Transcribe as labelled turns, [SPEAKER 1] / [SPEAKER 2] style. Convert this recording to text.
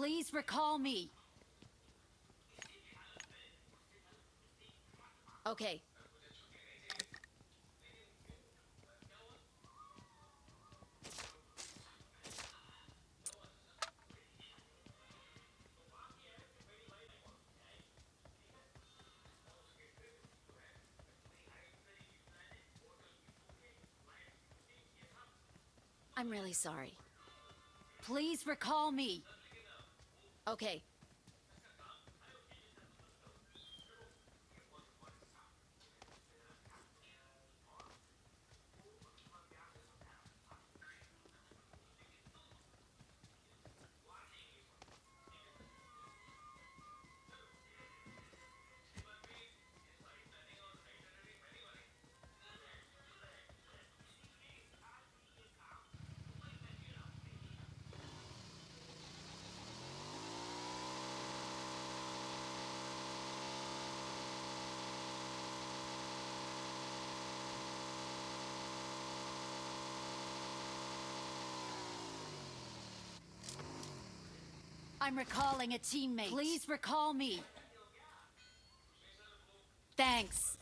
[SPEAKER 1] Please recall me. Okay. I'm really sorry. Please recall me. Okay. I'm recalling a teammate. Please recall me. Thanks.